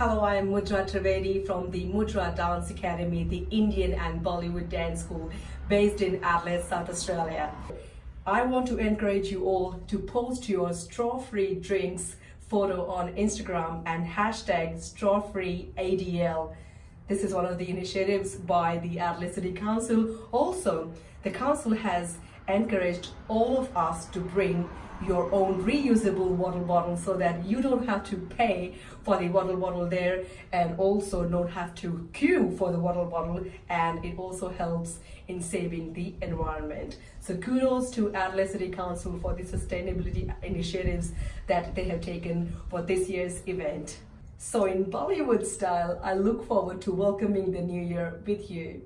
Hello, I am Mudra Trivedi from the Mudra Dance Academy, the Indian and Bollywood dance school based in Adelaide, South Australia. I want to encourage you all to post your straw-free drinks photo on Instagram and hashtag straw-free ADL. This is one of the initiatives by the Adelaide City Council. Also, the council has encouraged all of us to bring your own reusable water bottle so that you don't have to pay for the water bottle there and also don't have to queue for the water bottle and it also helps in saving the environment. So kudos to Adelaide City Council for the sustainability initiatives that they have taken for this year's event. So in Bollywood style, I look forward to welcoming the new year with you.